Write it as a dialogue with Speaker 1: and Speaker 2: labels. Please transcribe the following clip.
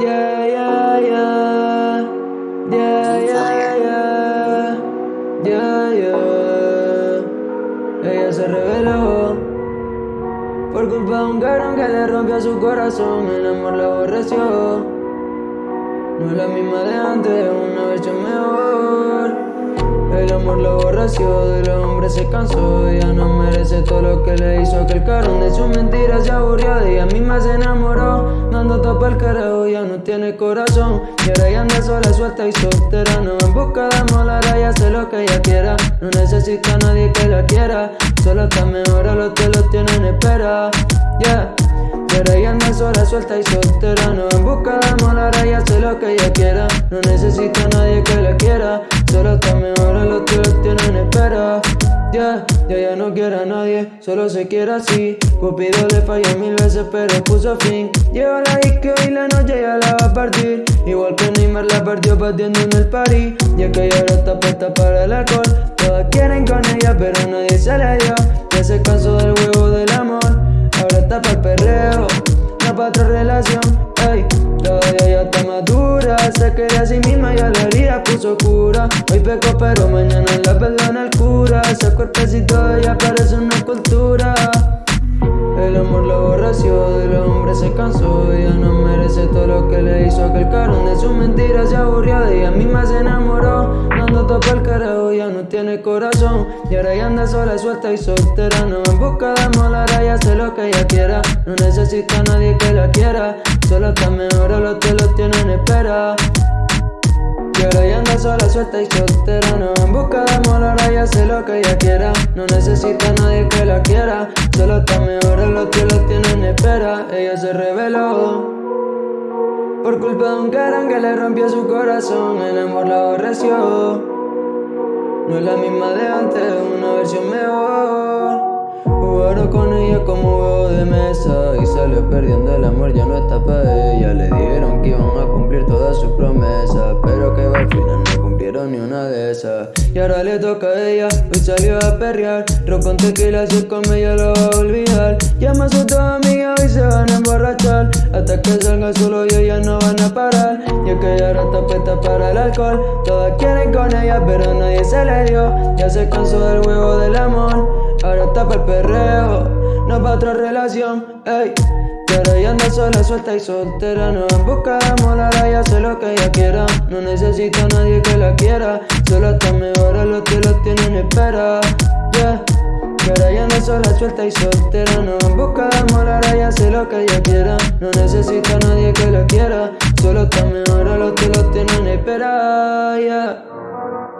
Speaker 1: Yeah, yeah, yeah. Yeah, yeah, yeah. Yeah, yeah. Ella se reveló por culpa de un cabrón que le rompió su corazón. El amor la aborreció. No es la misma de antes, una versión mejor. El amor lo aborreció, del hombre se cansó Ella no merece todo lo que le hizo Aquel carón de sus mentiras se aburrió misma se enamoró Dando topa el carajo, ya no tiene corazón. Y ahora ella anda sola, suelta y soltera No en busca de ahora ya hace lo que ella quiera. No necesita nadie que la quiera Solo está mejor a los que lo tienen espera. Yeah. Pero ella anda sola, suelta y soltera No en busca de ahora ya hace lo que ella quiera. No necesita nadie que la quiera Solo está mejor a los que los tienen espera Ya, ya, ya no quiere a nadie, solo se quiere así. Cupido le falló mil veces pero puso fin. Lleva la disco y la noche ya la va a partir. Igual que Neymar la partió partiendo en el party Ya que ella ahora está puesta para el alcohol. Todas quieren con ella pero nadie se le dio. Ya se cansó del huevo del amor Ahora está para el perreo, no para otra relación Ey, ya está madura. Se quería a sí misma y a la herida puso cura. Hoy peco pero mañana la perdona el cura. Ese cuerpecito de ella parece una escultura el amor lo aborreció, del hombre se cansó. Ella no merece todo lo que le hizo Aquel carón de sus mentiras se aburrió De ella misma se enamoró. Dando topa el carajo, ya no tiene corazón. Y ahora ya anda sola, suelta y soltera. No en busca de amor, que ella quiera. No necesita a nadie que la quiera. Solo está mejor a los que lo tienen espera. Y ahora ya anda sola, suelta y soltera. No en busca de amor, ahora ya hace lo que ella quiera. No necesita a nadie que la quiera. Solo está mejor en los que lo tienen espera. Ella se reveló. Por culpa de un carón que le rompió su corazón. El amor la aborreció. No es la misma de antes, una versión mejor Jugaron con ella como huevo de mesa Y salió perdiendo el amor, ya no está para ella. Le dijeron que iban a cumplir todas sus promesas Pero que al final no cumplieron ni una de esas. Y ahora le toca a ella, hoy salió a perrear. Ron con tequila, si es con ella lo va a olvidar. Llama a sus dos amigas Todas quieren con ella pero nadie se le dio. Ya se cansó del huevo del amor Ahora está el perreo, no para otra relación, ey. Pero ella anda sola, suelta y soltera. No busca de amor, ahora ya lo que ella quiera. No necesita a nadie que la quiera. Solo está mejor a los que lo tienen espera, pero ella anda sola, suelta y soltera. No busca de amor, ahora ya lo que ella quiera. No necesita a nadie que la quiera. Solo está mejor a los que lo tienen espera, yeah